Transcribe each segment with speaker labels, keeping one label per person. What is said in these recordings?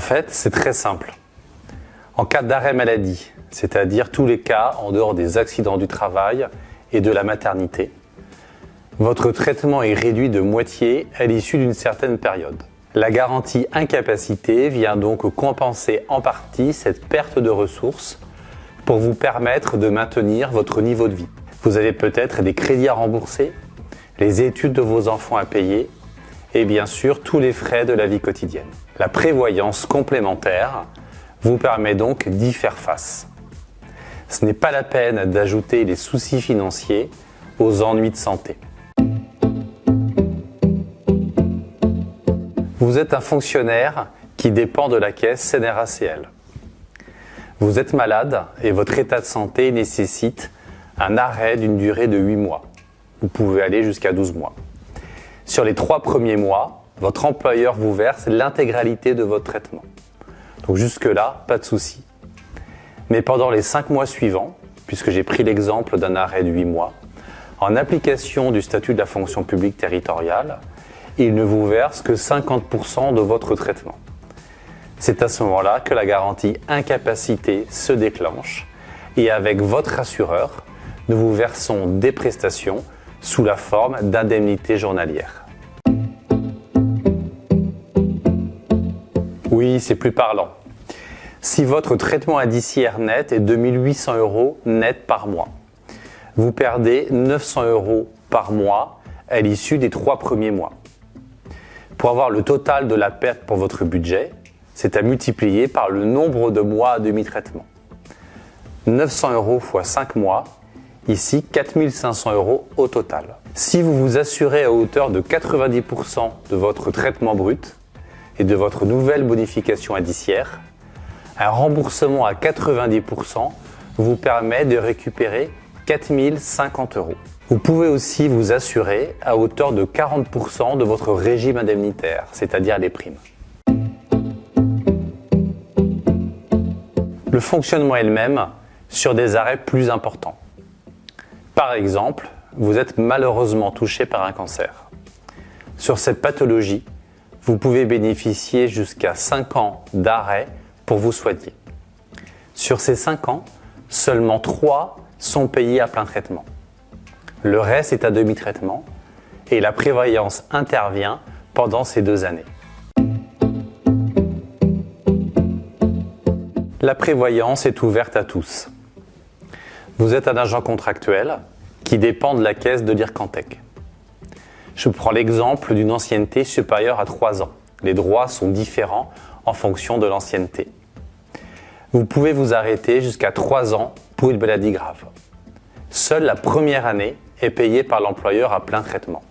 Speaker 1: fait, c'est très simple. En cas d'arrêt maladie, c'est-à-dire tous les cas en dehors des accidents du travail et de la maternité, votre traitement est réduit de moitié à l'issue d'une certaine période. La garantie incapacité vient donc compenser en partie cette perte de ressources pour vous permettre de maintenir votre niveau de vie. Vous avez peut-être des crédits à rembourser, les études de vos enfants à payer et bien sûr tous les frais de la vie quotidienne. La prévoyance complémentaire vous permet donc d'y faire face. Ce n'est pas la peine d'ajouter les soucis financiers aux ennuis de santé. Vous êtes un fonctionnaire qui dépend de la caisse CNRACL. Vous êtes malade et votre état de santé nécessite un arrêt d'une durée de 8 mois. Vous pouvez aller jusqu'à 12 mois. Sur les trois premiers mois, votre employeur vous verse l'intégralité de votre traitement. Donc jusque-là, pas de souci. Mais pendant les 5 mois suivants, puisque j'ai pris l'exemple d'un arrêt de 8 mois, en application du statut de la fonction publique territoriale, il ne vous verse que 50% de votre traitement. C'est à ce moment-là que la garantie incapacité se déclenche et avec votre assureur, nous vous versons des prestations sous la forme d'indemnités journalières. Oui, c'est plus parlant. Si votre traitement indiciaire net est 2800 euros net par mois, vous perdez 900 euros par mois à l'issue des trois premiers mois. Pour avoir le total de la perte pour votre budget, c'est à multiplier par le nombre de mois à demi-traitement. 900 euros x 5 mois, ici 4500 euros au total. Si vous vous assurez à hauteur de 90% de votre traitement brut et de votre nouvelle bonification indiciaire, un remboursement à 90% vous permet de récupérer 4050 euros. Vous pouvez aussi vous assurer à hauteur de 40% de votre régime indemnitaire, c'est-à-dire les primes. Le fonctionnement est le même sur des arrêts plus importants. Par exemple, vous êtes malheureusement touché par un cancer. Sur cette pathologie, vous pouvez bénéficier jusqu'à 5 ans d'arrêt pour vous soigner. Sur ces 5 ans, seulement 3 sont payés à plein traitement. Le reste est à demi-traitement et la prévoyance intervient pendant ces deux années. La prévoyance est ouverte à tous. Vous êtes un agent contractuel qui dépend de la caisse de l'IRCANTEC. Je prends l'exemple d'une ancienneté supérieure à 3 ans. Les droits sont différents en fonction de l'ancienneté. Vous pouvez vous arrêter jusqu'à 3 ans pour une maladie grave. Seule la première année est payée par l'employeur à plein traitement.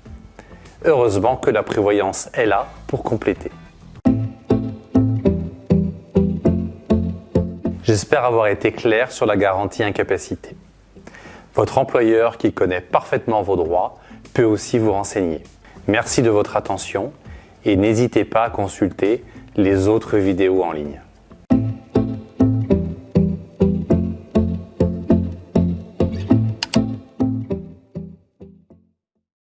Speaker 1: Heureusement que la prévoyance est là pour compléter. J'espère avoir été clair sur la garantie incapacité. Votre employeur qui connaît parfaitement vos droits peut aussi vous renseigner. Merci de votre attention et n'hésitez pas à consulter les autres vidéos en ligne.